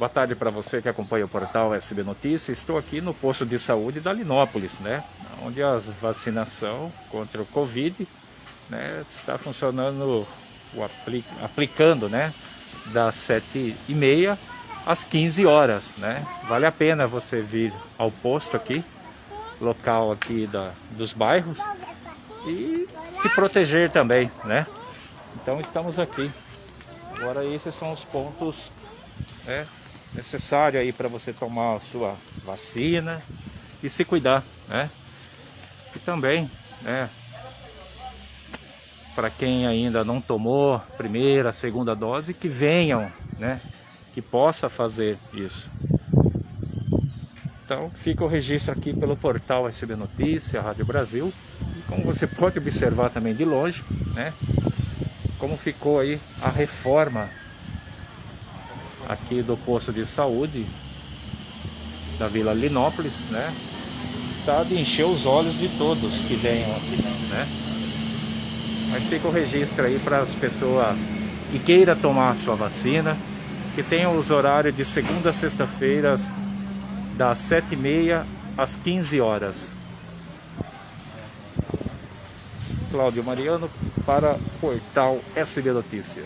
Boa tarde para você que acompanha o portal SB Notícias. Estou aqui no posto de saúde da Linópolis, né? Onde a vacinação contra o Covid né, está funcionando, apli aplicando, né? Das 7h30 às 15 horas, né? Vale a pena você vir ao posto aqui, local aqui da, dos bairros, e se proteger também, né? Então estamos aqui. Agora esses são os pontos né, necessários aí para você tomar a sua vacina e se cuidar, né? E também, né, para quem ainda não tomou primeira, segunda dose, que venham, né, que possa fazer isso. Então fica o registro aqui pelo portal SB Notícia, Rádio Brasil. E como você pode observar também de longe, né, como ficou aí a reforma aqui do posto de saúde da Vila Linópolis, né? Tá de encher os olhos de todos que venham aqui, né? Mas fica o registro aí para as pessoas que queira tomar a sua vacina, que tenham os horários de segunda a sexta-feira, das 7h30 às 15 horas. Cláudio Mariano para Portal SB Notícia.